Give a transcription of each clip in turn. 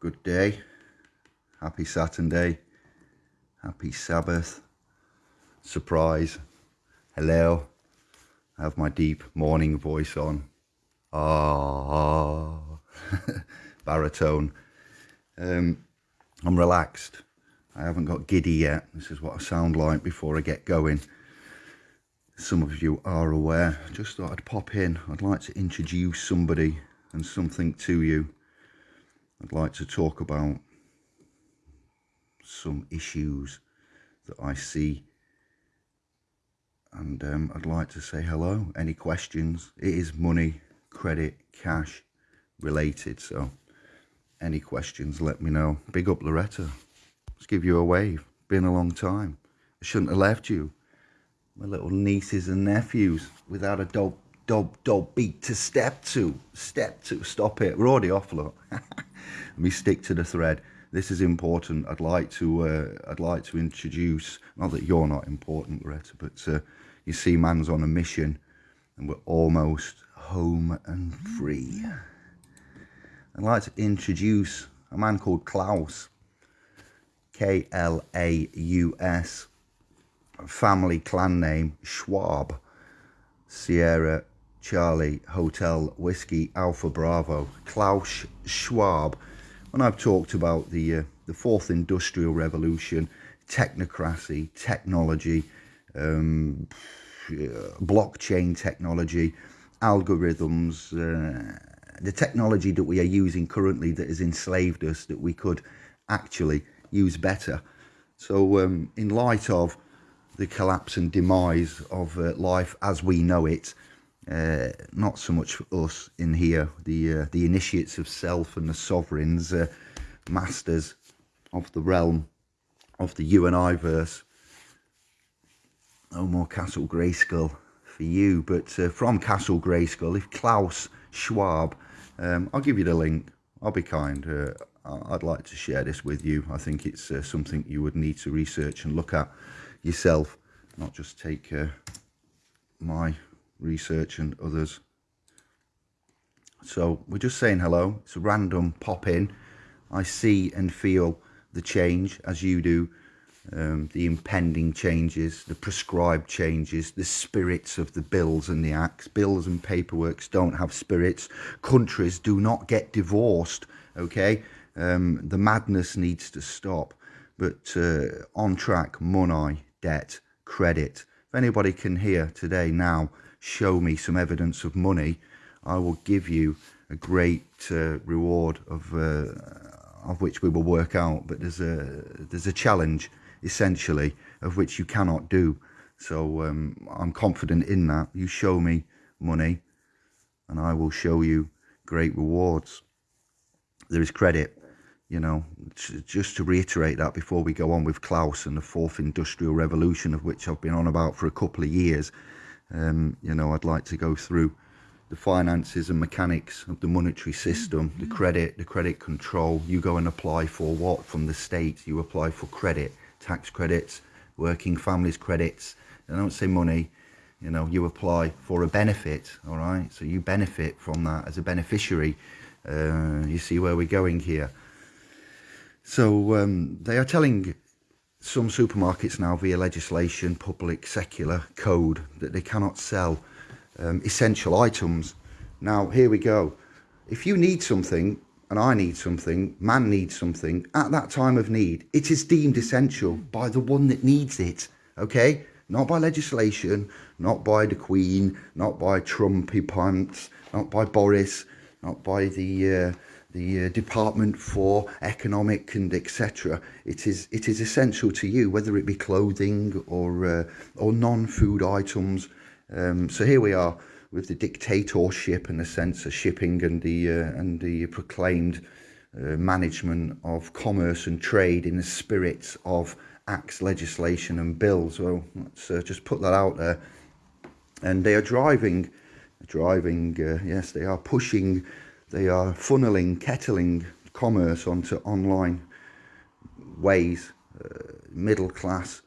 good day. Happy Saturday. Happy Sabbath. Surprise. Hello. I have my deep morning voice on. Ah, baritone. Um, I'm relaxed. I haven't got giddy yet. This is what I sound like before I get going. Some of you are aware. Just thought I'd pop in. I'd like to introduce somebody and something to you. I'd like to talk about some issues that I see and um, I'd like to say hello. Any questions? It is money, credit, cash related. So any questions, let me know. Big up Loretta. Let's give you a wave. Been a long time. I shouldn't have left you. My little nieces and nephews without a dog, dog, dog beat to step to. Step to. Stop it. We're already off, look. Let me stick to the thread. This is important. I'd like to. Uh, I'd like to introduce. Not that you're not important, Greta, but uh, you see, man's on a mission, and we're almost home and free. I'd like to introduce a man called Klaus. K L A U S. Family clan name Schwab. Sierra Charlie Hotel Whiskey Alpha Bravo. Klaus Schwab. When I've talked about the uh, the fourth industrial revolution, technocracy, technology, um, blockchain technology, algorithms, uh, the technology that we are using currently that has enslaved us that we could actually use better. So um, in light of the collapse and demise of uh, life as we know it, uh, not so much for us in here, the uh, the initiates of self and the sovereigns, uh, masters of the realm of the you and I verse. No more Castle Grayskull for you, but uh, from Castle Grayskull, if Klaus Schwab um, I'll give you the link. I'll be kind. Uh, I'd like to share this with you. I think it's uh, something you would need to research and look at yourself, not just take my research and others. So we're just saying hello. It's a random pop in. I see and feel the change as you do um, the impending changes, the prescribed changes, the spirits of the bills and the acts. Bills and paperworks don't have spirits. Countries do not get divorced, okay? Um, the madness needs to stop. But uh, on track, money, debt, credit. If anybody can hear today now, show me some evidence of money, I will give you a great uh, reward of uh, of which we will work out. But there's a there's a challenge essentially, of which you cannot do. So um, I'm confident in that. You show me money and I will show you great rewards. There is credit, you know, just to reiterate that before we go on with Klaus and the fourth industrial revolution of which I've been on about for a couple of years. Um, you know, I'd like to go through the finances and mechanics of the monetary system, the credit, the credit control. You go and apply for what from the state? You apply for credit tax credits, working families credits. I don't say money, you know, you apply for a benefit, all right? So you benefit from that as a beneficiary. Uh, you see where we're going here. So um, they are telling some supermarkets now via legislation, public, secular code that they cannot sell um, essential items. Now, here we go. If you need something, and I need something, man needs something at that time of need, it is deemed essential by the one that needs it, okay? Not by legislation, not by the Queen, not by Trumpy pants, not by Boris, not by the uh, the uh, Department for Economic and etc. It is it is essential to you, whether it be clothing or uh, or non-food items. Um, so here we are with the dictatorship and the censorshipping and the uh, and the proclaimed uh, management of commerce and trade in the spirit of acts, legislation and bills. Well, let's uh, just put that out there. And they are driving, driving, uh, yes, they are pushing, they are funneling, kettling commerce onto online ways, uh, middle class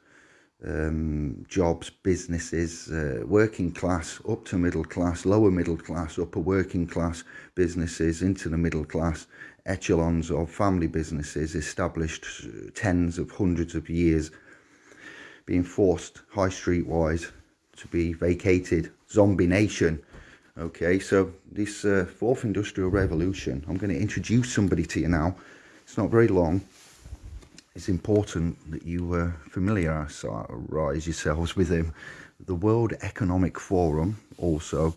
um, jobs, businesses, uh, working class, up to middle class, lower middle class, upper working class businesses, into the middle class, echelons of family businesses established tens of hundreds of years, being forced high street wise to be vacated, zombie nation. Okay, so this uh, fourth industrial revolution, I'm going to introduce somebody to you now. It's not very long it's important that you uh, familiarise yourselves with him. The World Economic Forum also,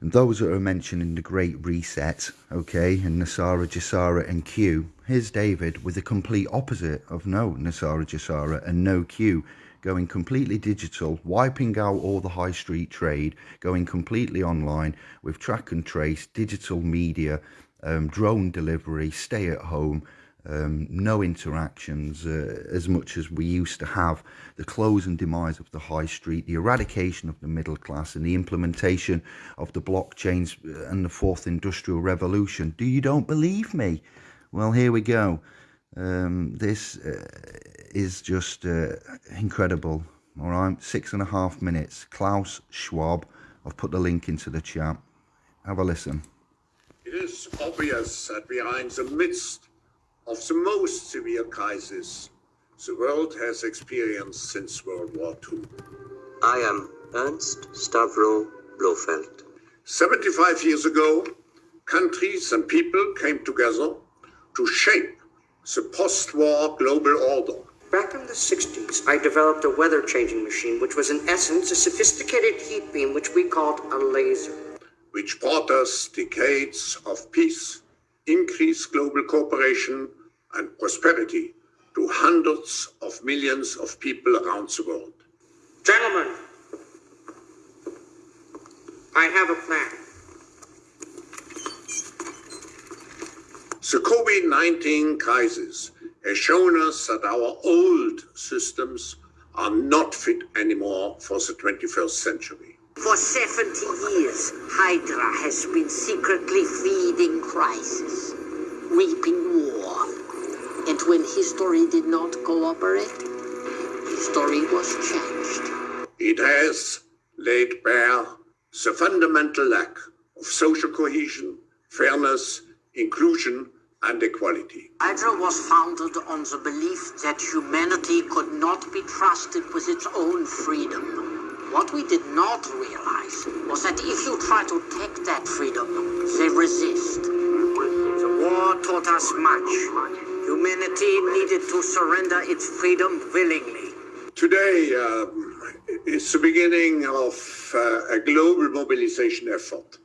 and those that are mentioned in the Great Reset, okay, and NESARA GESARA and Q. Here's David with the complete opposite of no NESARA GESARA and no Q going completely digital, wiping out all the high street trade, going completely online with track and trace, digital media, um, drone delivery, stay at home, um, no interactions uh, as much as we used to have, the close and demise of the high street, the eradication of the middle class, and the implementation of the blockchains uh, and the fourth industrial revolution. Do you don't believe me? Well, here we go. Um, this uh, is just uh, incredible. All right, six and a half minutes. Klaus Schwab. I've put the link into the chat. Have a listen. It is obvious that we are in the midst of the most severe crisis the world has experienced since World War II. I am Ernst Stavro Blofeld. 75 years ago, countries and people came together to shape the post-war global order. Back in the 60s, I developed a weather changing machine, which was in essence a sophisticated heat beam, which we called a laser. Which brought us decades of peace, increased global cooperation, and prosperity to hundreds of millions of people around the world. Gentlemen, I have a plan. The COVID 19 crisis has shown us that our old systems are not fit anymore for the 21st century. For 70 years, Hydra has been secretly feeding crisis, reaping war, and when history did not cooperate, history was changed. It has laid bare the fundamental lack of social cohesion, fairness, inclusion, and equality. Hydra was founded on the belief that humanity could not be trusted with its own freedom. What we did not realize was that if you try to take that freedom, they resist. The war taught us much. Humanity needed to surrender its freedom willingly. Today uh, is the beginning of uh, a global mobilization effort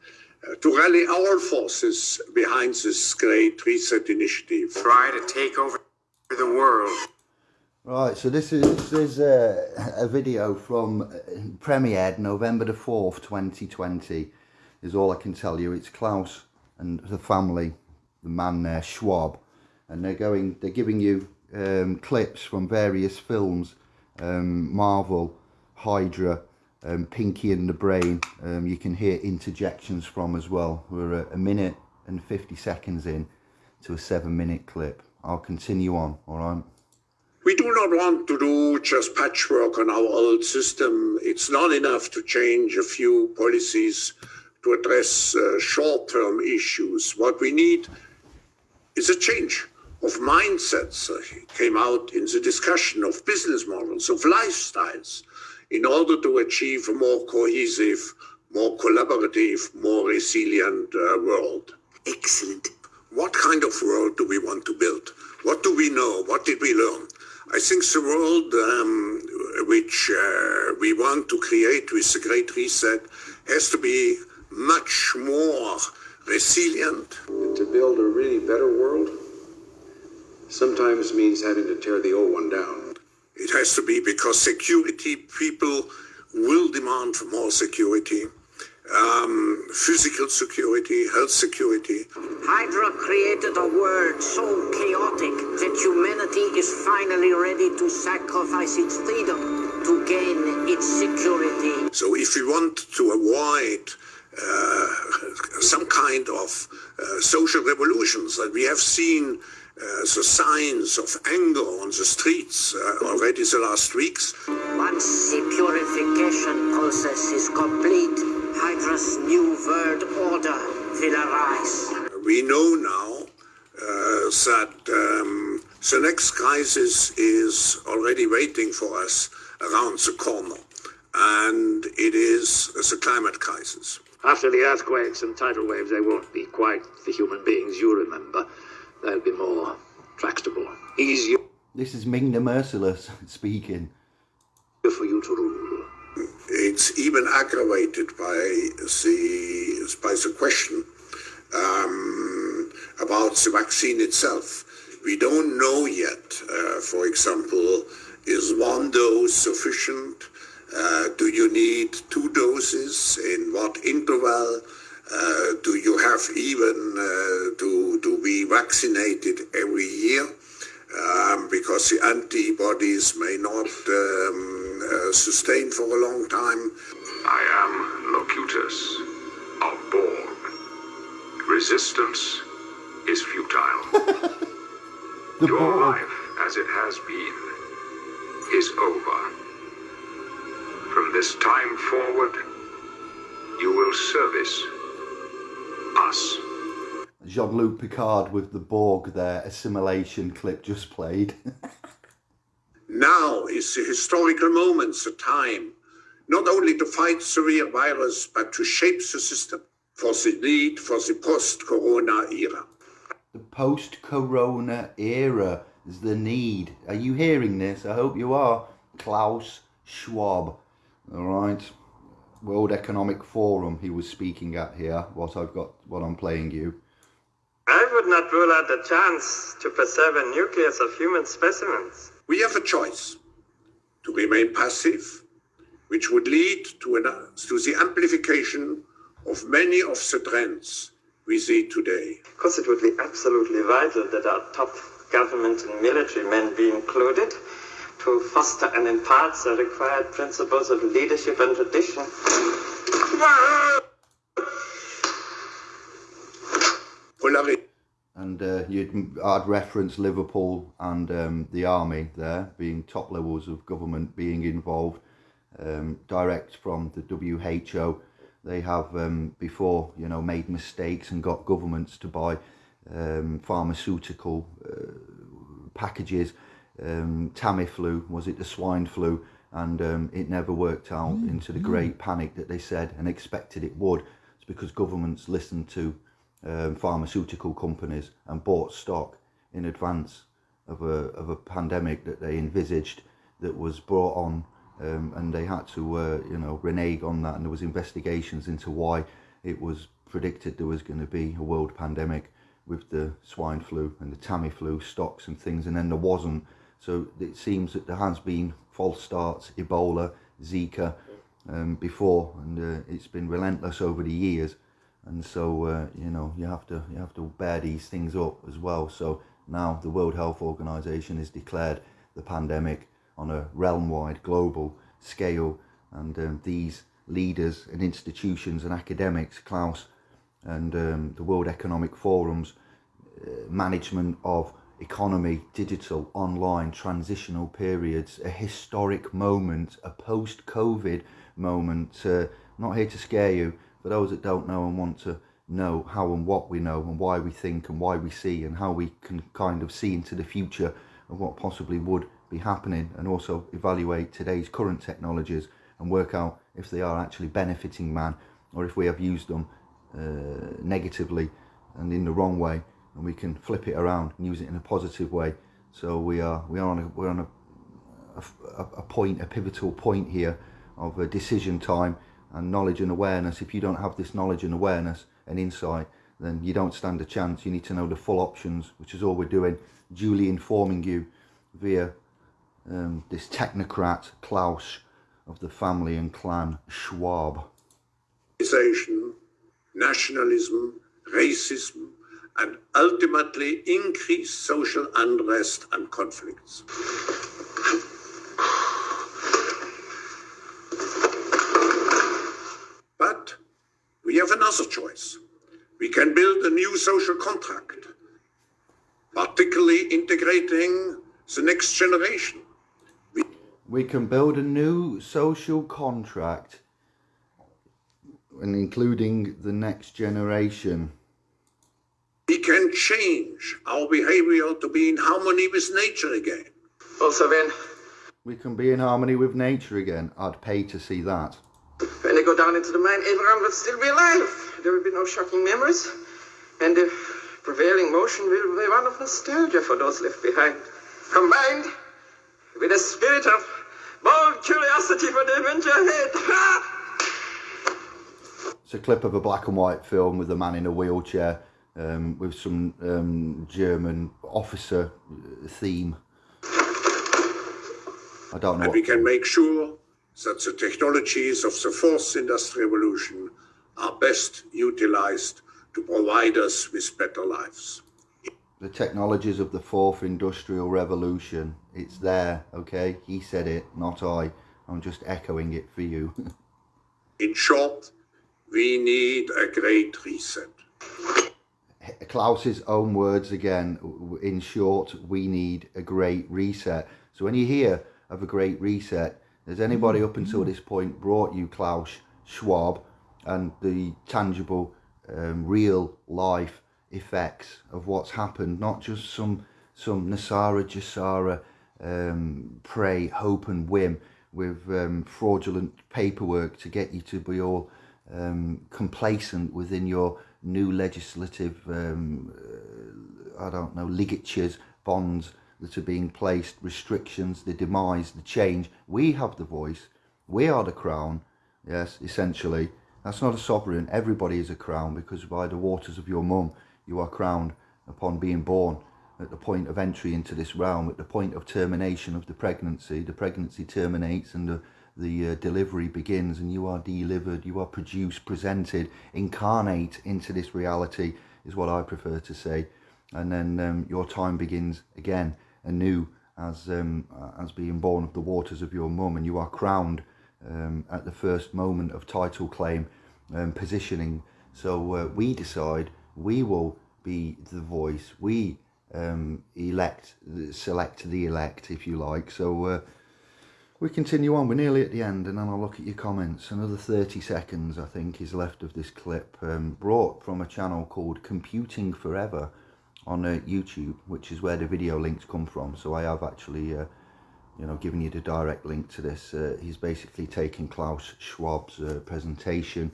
to rally our forces behind this great reset initiative. Try to take over the world. Right, so this is this is a, a video from uh, premiered November the fourth, twenty twenty. Is all I can tell you. It's Klaus and the family, the man there, Schwab, and they're going they're giving you um, clips from various films um, Marvel Hydra um, Pinky and the Brain um, you can hear interjections from as well we're a, a minute and 50 seconds in to a seven minute clip I'll continue on all right we do not want to do just patchwork on our old system. It's not enough to change a few policies to address uh, short-term issues. What we need is a change of mindsets uh, came out in the discussion of business models, of lifestyles, in order to achieve a more cohesive, more collaborative, more resilient uh, world. Excellent. What kind of world do we want to build? What do we know? What did we learn? I think the world um, which uh, we want to create with the Great Reset has to be much more resilient. To build a really better world, sometimes means having to tear the old one down. It has to be because security people will demand more security. Um, physical security, health security. Hydra created a world so chaotic that humanity is finally ready to sacrifice its freedom to gain its security. So if we want to avoid uh, some kind of uh, social revolutions. that we have seen the signs of anger on the streets uh, already the last weeks. Once the purification process is complete, Hydra's new world order will arise. We know now uh, that um, the next crisis is already waiting for us around the corner, and it is the climate crisis. After the earthquakes and tidal waves, they won't be quite the human beings you remember. They'll be more tractable, easier This is Ming the Merciless speaking. for you to rule. It's even aggravated by the by the question um, about the vaccine itself. We don't know yet. Uh, for example, is one dose sufficient? Uh, do you need two doses? In what interval? Uh, do you have even uh, to, to be vaccinated every year? Um, because the antibodies may not um, uh, sustain for a long time. I am Locutus of Borg. Resistance is futile. Your Borg. life, as it has been, is over. From this time forward, you will service us. Jean-Luc Picard with the Borg there, assimilation clip just played. Now is the historical moment, the time, not only to fight severe virus, but to shape the system for the need for the post-corona era. the post-corona era is the need. Are you hearing this? I hope you are. Klaus Schwab. All right. World Economic Forum he was speaking at here, what I've got what I'm playing you. I would not rule out the chance to preserve a nucleus of human specimens. We have a choice to remain passive, which would lead to, an, to the amplification of many of the trends we see today. Of course, it would be absolutely vital that our top government and military men be included to foster and impart the required principles of leadership and tradition. And uh, you'd I'd reference Liverpool and um, the army there being top levels of government being involved. Um, direct from the WHO, they have um, before you know made mistakes and got governments to buy um, pharmaceutical uh, packages. Um, Tamiflu was it the swine flu, and um, it never worked out into the great panic that they said and expected it would. It's because governments listened to um, pharmaceutical companies and bought stock in advance of a of a pandemic that they envisaged that was brought on, um, and they had to uh, you know renege on that, and there was investigations into why it was predicted there was going to be a world pandemic with the swine flu and the Tamiflu stocks and things, and then there wasn't. So it seems that there has been false starts, Ebola, Zika, um, before, and uh, it's been relentless over the years. And so uh, you know you have to you have to bear these things up as well. So now the world health organization has declared the pandemic on a realm-wide global scale. And um, these leaders and institutions and academics klaus and um, the world economic forums uh, management of economy digital online transitional periods a historic moment a post-covid moment uh, not here to scare you for those that don't know and want to know how and what we know and why we think and why we see and how we can kind of see into the future of what possibly would be happening and also evaluate today's current technologies and work out if they are actually benefiting man or if we have used them uh, negatively and in the wrong way and we can flip it around and use it in a positive way so we are we are on a, we're on a a, a point, a pivotal point here of a decision time and knowledge and awareness. If you don't have this knowledge and awareness and insight, then you don't stand a chance. You need to know the full options, which is all we're doing, duly informing you via um, this technocrat Klaus of the family and clan Schwab. nationalism, racism, and ultimately increase social unrest and conflicts. But we have another choice. We can build a new social contract, particularly integrating the next generation. We can build a new social contract and including the next generation. We can change our behavior to be in harmony with nature again. Also, when, We can be in harmony with nature again. I'd pay to see that. when they go down into the mine, Abraham will still be alive. There will be no shocking memories. And the prevailing motion will be one of nostalgia for those left behind, combined with a spirit of bold curiosity for the adventure ahead. It's a clip of a black and white film with a man in a wheelchair um, with some um, German officer uh, theme. I don't know. And we can make sure that the technologies of the fourth industrial revolution are best utilized to provide us with better lives. the technologies of the fourth industrial revolution. It's there, okay? He said it, not I. I'm just echoing it for you. In short, we need a great reset. Klaus's own words again. In short, we need a great reset. So when you hear of a great reset, has anybody up until this point brought you Klaus Schwab and the tangible, um, real life effects of what's happened? Not just some some NESARA GESARA um, pray, hope and whim with um, fraudulent paperwork to get you to be all um, complacent within your new legislative, um, uh, I don't know, ligatures, bonds that are being placed, restrictions, the demise, the change. We have the voice. We are the crown. Yes, essentially. That's not a sovereign. Everybody is a crown because by the waters of your mum, you are crowned upon being born at the point of entry into this realm, at the point of termination of the pregnancy. The pregnancy terminates and the the uh, delivery begins and you are delivered, you are produced, presented, incarnate into this reality, is what I prefer to say. And then um, your time begins again, anew, as, um, as being born of the waters of your mum, and you are crowned um, at the first moment of title claim um, positioning. So uh, we decide we will be the voice, we um, elect, select the elect, if you like. So uh, we continue on. We're nearly at the end, and then I'll look at your comments. Another 30 seconds, I think, is left of this clip, um, brought from a channel called Computing Forever on uh, YouTube, which is where the video links come from. So I have actually, uh, you know, given you the direct link to this. Uh, he's basically taken Klaus Schwab's uh, presentation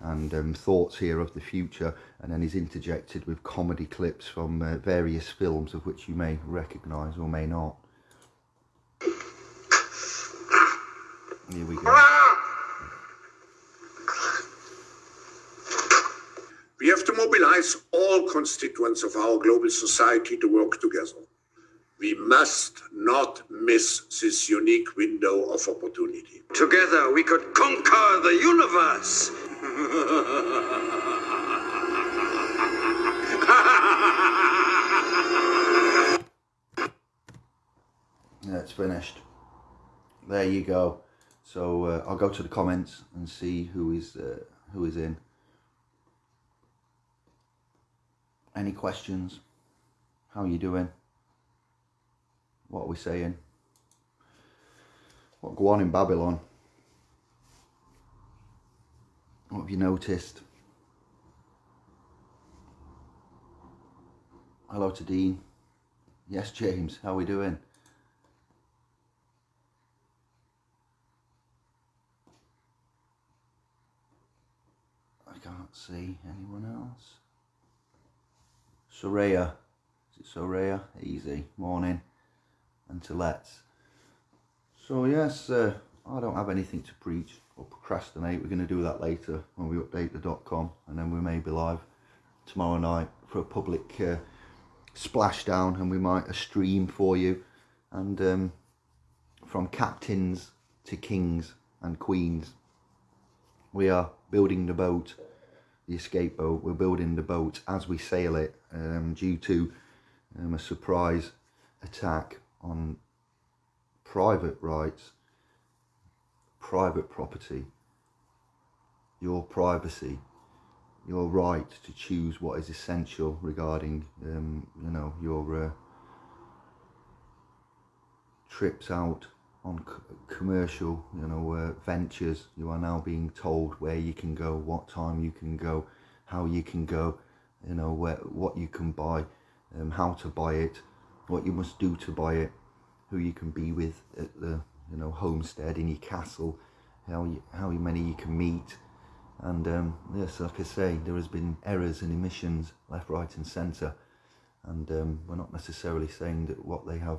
and um, thoughts here of the future, and then he's interjected with comedy clips from uh, various films of which you may recognise or may not. Here we go. We have to mobilize all constituents of our global society to work together. We must not miss this unique window of opportunity. Together we could conquer the universe. That's finished. There you go. So uh, I'll go to the comments and see who is uh, who is in. Any questions? How are you doing? What are we saying? What go on in Babylon? What have you noticed? Hello to Dean. Yes, James. How are we doing? I can't see anyone else. Soraya. Is it Soraya? Easy. Morning. And to let's. So yes, uh, I don't have anything to preach or procrastinate. We're going to do that later when we update the dot com, and then we may be live tomorrow night for a public uh, splashdown, and we might a stream for you, and um, from captains to kings and queens, we are building the boat, the escape boat. We're building the boat as we sail it, um, due to um, a surprise attack on private rights, private property, your privacy, your right to choose what is essential regarding, um, you know, your uh, trips out on commercial, you know, uh, ventures. You are now being told where you can go, what time you can go, how you can go, you know, where, what you can buy, um, how to buy it, what you must do to buy it, who you can be with at the, you know, homestead in your castle, how you, how many you can meet, and um, yes, like I say, there has been errors and emissions left, right, and centre. And um, we're not necessarily saying that what they have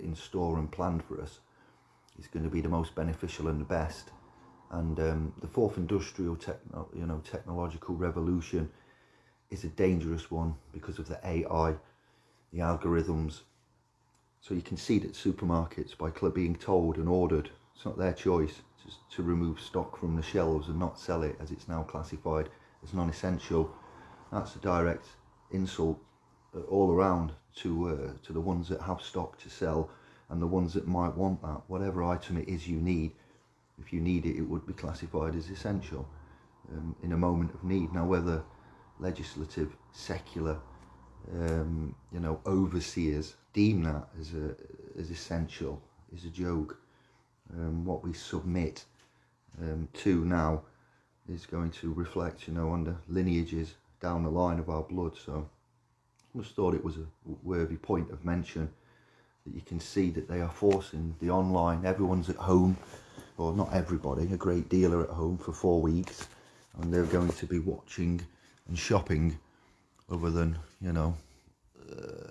in store and planned for us is going to be the most beneficial and the best. And um, the fourth industrial, techno, you know, technological revolution is a dangerous one because of the AI, the algorithms. So you can see that supermarkets, by being told and ordered, it's not their choice to, to remove stock from the shelves and not sell it as it's now classified as non-essential. That's a direct insult uh, all around to uh, to the ones that have stock to sell and the ones that might want that. Whatever item it is you need, if you need it, it would be classified as essential um, in a moment of need. Now, whether legislative, secular, um, you know, overseers deem that as a as essential is a joke um, what we submit um, to now is going to reflect, you know, on the lineages down the line of our blood. So I just thought it was a worthy point of mention that you can see that they are forcing the online, everyone's at home, or not everybody, a great deal are at home for four weeks, and they're going to be watching and shopping other than, you know, uh,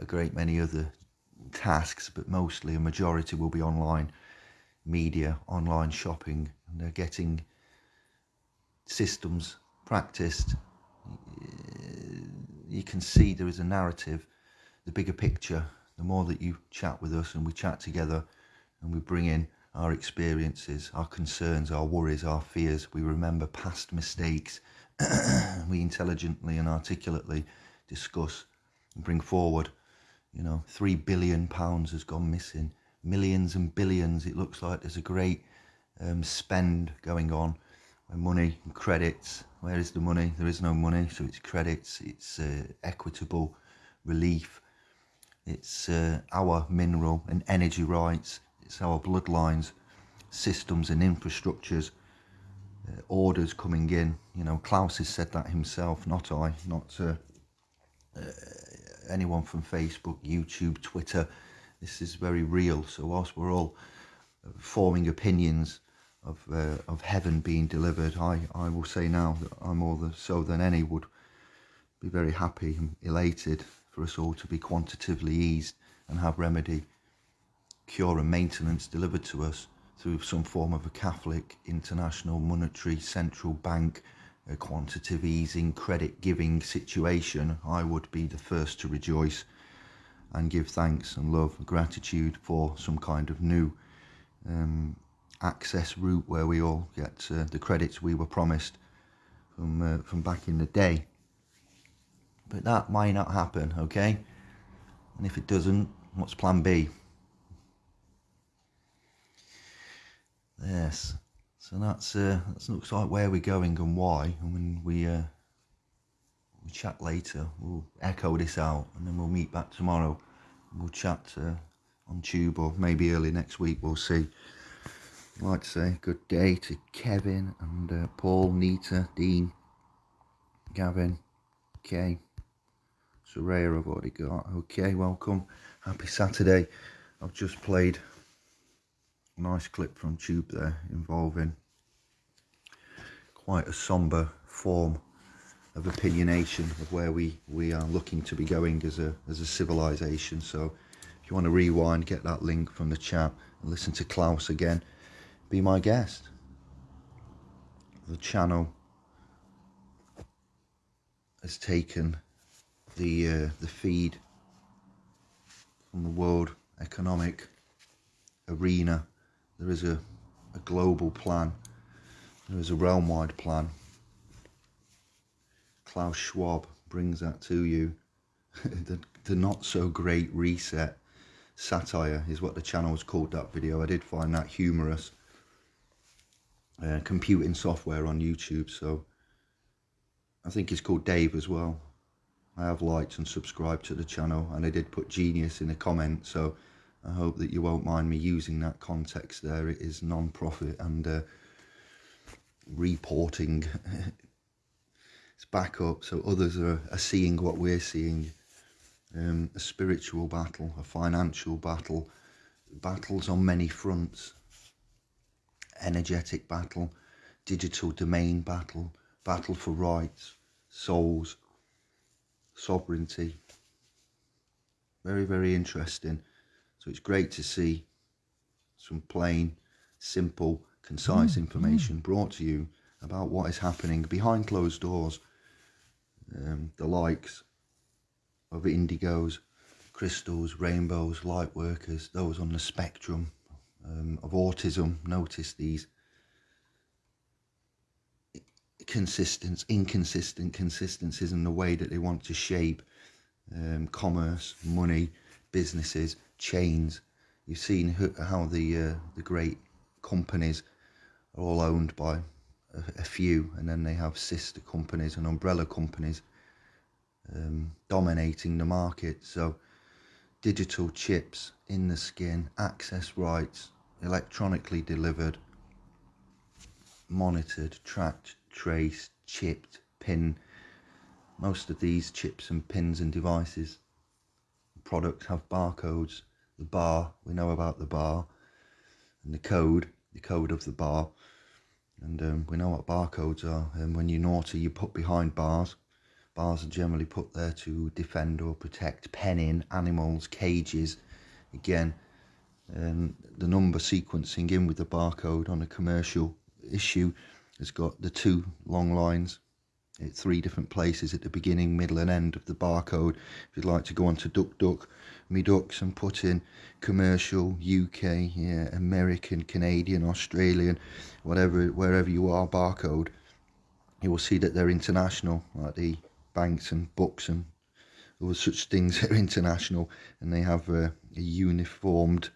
a great many other tasks, but mostly a majority will be online media, online shopping, and they're getting systems practiced. You can see there is a narrative, the bigger picture. The more that you chat with us and we chat together and we bring in our experiences, our concerns, our worries, our fears, we remember past mistakes, we intelligently and articulately discuss and bring forward. You know, three billion pounds has gone missing millions and billions. It looks like there's a great um, spend going on. Money and credits. Where is the money? There is no money, so it's credits. It's uh, equitable relief. It's uh, our mineral and energy rights. It's our bloodlines, systems and infrastructures. Uh, orders coming in. You know, Klaus has said that himself, not I, not uh, uh, anyone from Facebook, YouTube, Twitter this is very real. So whilst we're all forming opinions of uh, of heaven being delivered, I, I will say now that I'm more so than any would be very happy and elated for us all to be quantitatively eased and have remedy, cure and maintenance delivered to us through some form of a Catholic international monetary central bank a quantitative easing credit giving situation, I would be the first to rejoice and give thanks and love and gratitude for some kind of new um, access route where we all get uh, the credits we were promised from uh, from back in the day. But that might not happen, okay? And if it doesn't, what's plan B? Yes. So that's uh, that looks like where we're going and why. And when we uh, we chat later. We'll echo this out and then we'll meet back tomorrow. We'll chat uh, on tube or maybe early next week. We'll see. I'd like to say good day to Kevin and uh, Paul, Nita, Dean, Gavin, Kay, Soraya I've already got. Okay, welcome. Happy Saturday. I've just played a nice clip from Tube there involving quite a somber form of opinionation of where we, we are looking to be going as a, as a civilization. So if you want to rewind, get that link from the chat and listen to Klaus again, be my guest. The channel has taken the uh, the feed from the world economic arena. There is a, a global plan. There is a realm-wide plan Klaus Schwab brings that to you. the, the not so great reset satire is what the channel's called that video. I did find that humorous. Uh, computing software on YouTube, so I think he's called Dave as well. I have liked and subscribed to the channel, and I did put genius in a comment, so I hope that you won't mind me using that context there. It is non-profit and uh, reporting. it's back up, so others are, are seeing what we're seeing. Um, a spiritual battle, a financial battle, battles on many fronts. Energetic battle, digital domain battle, battle for rights, souls, sovereignty. Very, very interesting. So it's great to see some plain, simple, concise information brought to you about what is happening behind closed doors. Um, the likes of indigos, crystals, rainbows, light workers, those on the spectrum um, of autism. Notice these consistent, inconsistent consistencies in the way that they want to shape um, commerce, money, businesses, chains. You've seen how the uh, the great companies are all owned by a, a, few, and then they have sister companies and umbrella companies um, dominating the market. So, digital chips in the skin, access rights, electronically delivered, monitored, tracked, traced, chipped, pin. Most of these chips and pins and devices products have barcodes. The bar, we know about the bar, and the code, the code of the bar. And um, we know what barcodes are. And when you're naughty, you put behind bars. Bars are generally put there to defend or protect penning, animals, cages. Again, um, the number sequencing in with the barcode on a commercial issue has got the two long lines at three different places at the beginning, middle and end of the barcode. If you'd like to go on to DuckDuck, me ducks and put in commercial, UK, yeah, American, Canadian, Australian, whatever, wherever you are, barcode, you will see that they're international, like the banks and books and other such things are international and they have a, a uniformed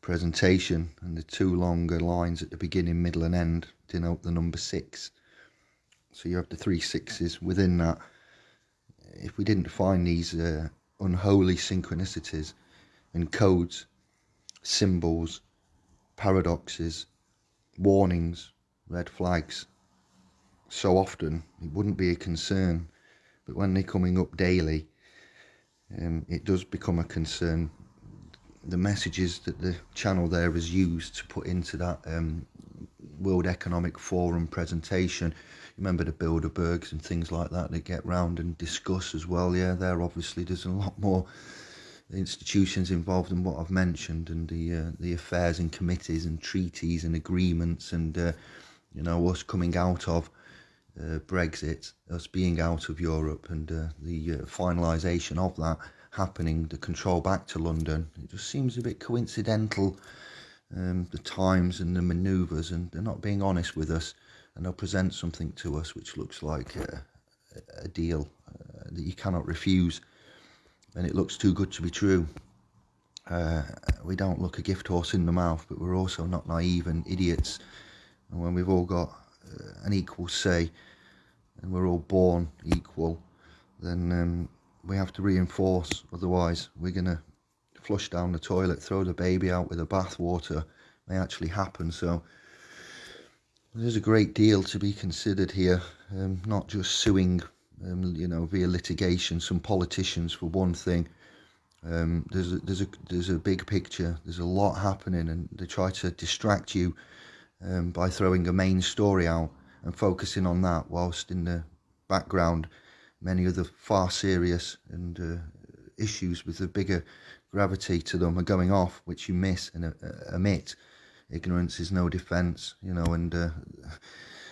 presentation and the two longer lines at the beginning, middle and end denote the number six. So you have the three sixes within that. If we didn't find these uh, unholy synchronicities and codes, symbols, paradoxes, warnings, red flags, so often it wouldn't be a concern. But when they're coming up daily, um, it does become a concern the messages that the channel there has used to put into that um, World Economic Forum presentation. Remember the Bilderbergs and things like that they get round and discuss as well. Yeah, there obviously there's a lot more institutions involved in what I've mentioned, and the uh, the affairs and committees and treaties and agreements, and uh, you know us coming out of uh, Brexit, us being out of Europe, and uh, the uh, finalisation of that happening, the control back to London. It just seems a bit coincidental, um, the times and the manoeuvres, and they're not being honest with us, and they'll present something to us which looks like a, a deal uh, that you cannot refuse, and it looks too good to be true. Uh, we don't look a gift horse in the mouth, but we're also not naive and idiots. And when we've all got uh, an equal say, and we're all born equal, then um, we have to reinforce, otherwise we're going to flush down the toilet, throw the baby out with the bathwater, may actually happen. So there's a great deal to be considered here, um, not just suing, um, you know, via litigation, some politicians for one thing. Um, there's a, there's a there's a big picture. There's a lot happening, and they try to distract you um, by throwing a main story out and focusing on that, whilst in the background many other far serious and uh, issues with the bigger gravity to them are going off, which you miss and uh, omit. Ignorance is no defence, you know, and uh,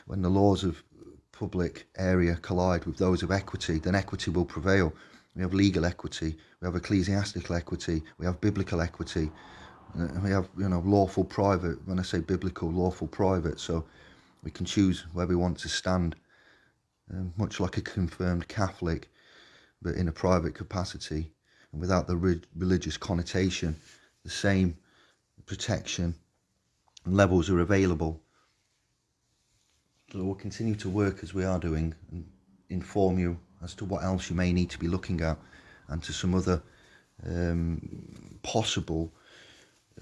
when the laws of public area collide with those of equity, then equity will prevail. We have legal equity, we have ecclesiastical equity, we have biblical equity, uh, we have, you know, lawful private. When I say biblical, lawful private, so we can choose where we want to stand um, much like a confirmed Catholic, but in a private capacity and without the re religious connotation, the same protection levels are available. So we'll continue to work as we are doing and inform you as to what else you may need to be looking at and to some other um, possible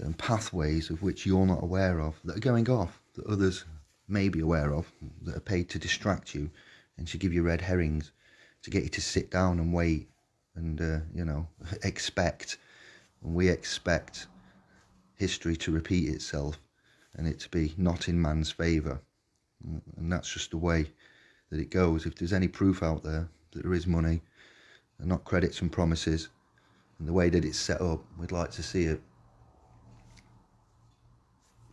um, pathways of which you're not aware of that are going off that others may be aware of that are paid to distract you and to give you red herrings to get you to sit down and wait and uh, you know expect and we expect history to repeat itself and it to be not in man's favour. And that's just the way that it goes. If there's any proof out there that there is money and not credits and promises and the way that it's set up we'd like to see it.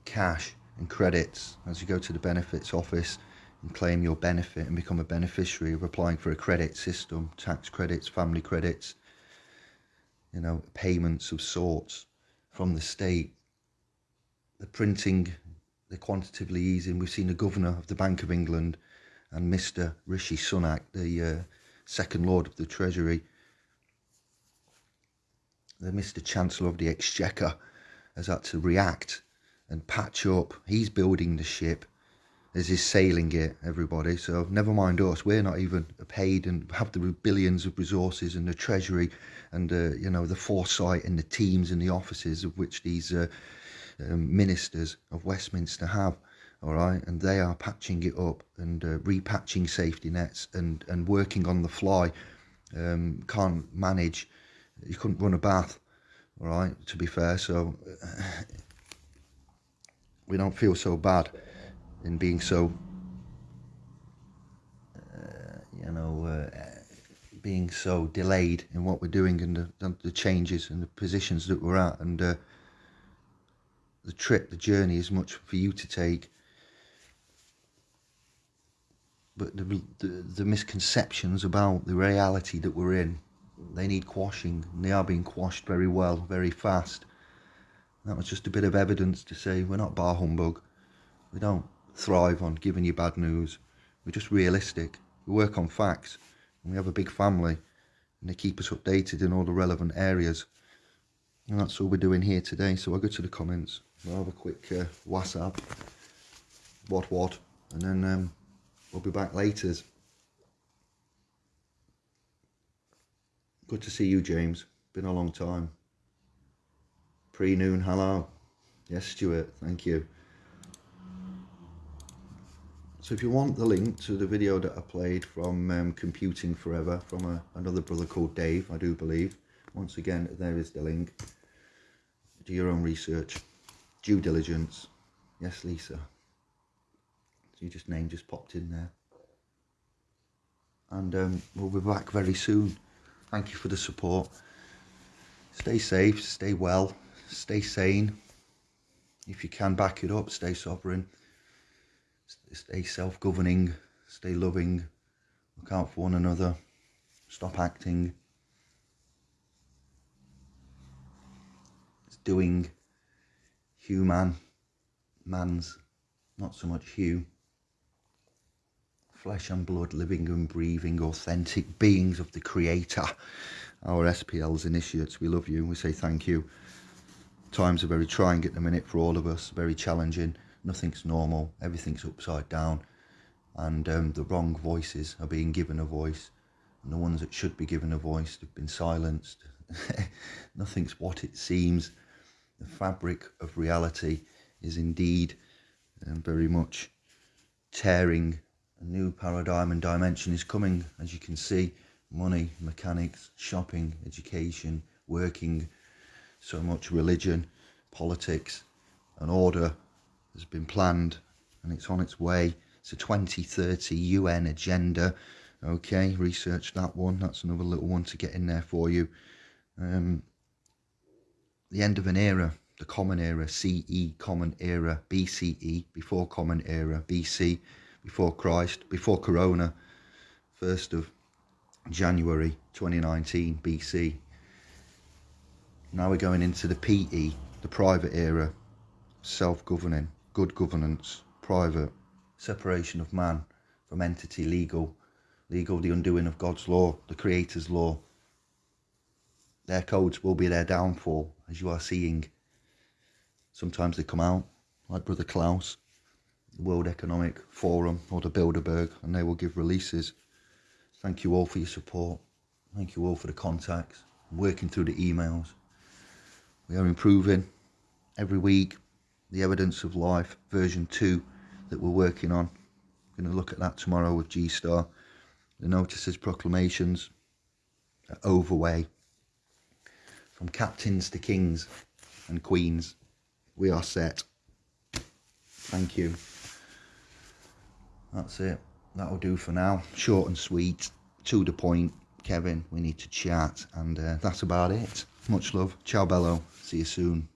Cash and credits as you go to the benefits office and claim your benefit and become a beneficiary of applying for a credit system, tax credits, family credits, you know, payments of sorts from the state. The printing, the quantitatively easing. We've seen the governor of the Bank of England and Mr. Rishi Sunak, the uh, second Lord of the Treasury, the Mr. Chancellor of the Exchequer, has had to react and patch up. He's building the ship as he's sailing it, everybody. So never mind us. We're not even paid and have the billions of resources and the treasury and uh, you know the foresight and the teams and the offices of which these uh, um, ministers of Westminster have. All right, and they are patching it up and uh, repatching safety nets and and working on the fly. Um, can't manage. You couldn't run a bath. All right, to be fair. So we don't feel so bad in being so, uh, you know, uh, being so delayed in what we're doing and the, the changes and the positions that we're at and uh, the trip, the journey is much for you to take. But the, the, the misconceptions about the reality that we're in, they need quashing. And they are being quashed very well, very fast. That was just a bit of evidence to say we're not bar humbug. We don't thrive on giving you bad news. We're just realistic. We work on facts. And we have a big family. And they keep us updated in all the relevant areas. And that's all we're doing here today. So I'll go to the comments. We'll have a quick uh, WhatsApp. What what. And then um, we'll be back later. Good to see you, James. Been a long time. Pre-noon, hello. Yes, Stuart, thank you. So if you want the link to the video that I played from um, Computing Forever from a, another brother called Dave, I do believe. Once again, there is the link. Do your own research. Due diligence. Yes, Lisa. So you just name just popped in there. And um, we'll be back very soon. Thank you for the support. Stay safe, stay well, stay sane. If you can back it up, stay sovereign. Stay self-governing, stay loving, look out for one another, stop acting. It's doing human, man's, not so much Hugh. Flesh and blood, living and breathing, authentic beings of the Creator. Our SPL's initiates, we love you, we say thank you. Times are very trying at the minute for all of us, very challenging nothing's normal, everything's upside down, and um, the wrong voices are being given a voice, and the ones that should be given a voice have been silenced. Nothing's what it seems. The fabric of reality is indeed um, very much tearing. A new paradigm and dimension is coming, as you can see. Money, mechanics, shopping, education, working, so much religion, politics, and order has been planned and it's on its way. It's a 2030 UN agenda. Okay, research that one. That's another little one to get in there for you. Um, the end of an era, the Common Era, CE, Common Era, BCE, before Common Era, BC, before Christ, before Corona, 1st of January 2019, BC. Now we're going into the PE, the private era, self-governing good governance, private, separation of man from entity, legal, legal, the undoing of God's law, the Creator's law. Their codes will be their downfall, as you are seeing. Sometimes they come out, like Brother Klaus, the World Economic Forum or the Bilderberg, and they will give releases. Thank you all for your support. Thank you all for the contacts. Working through the emails. We are improving every week. The evidence of life version two that we're working on. We're going to look at that tomorrow with G Star. The notices, proclamations, overway. From captains to kings and queens, we are set. Thank you. That's it. That'll do for now. Short and sweet, to the point. Kevin, we need to chat, and uh, that's about it. Much love. Ciao, Bello. See you soon.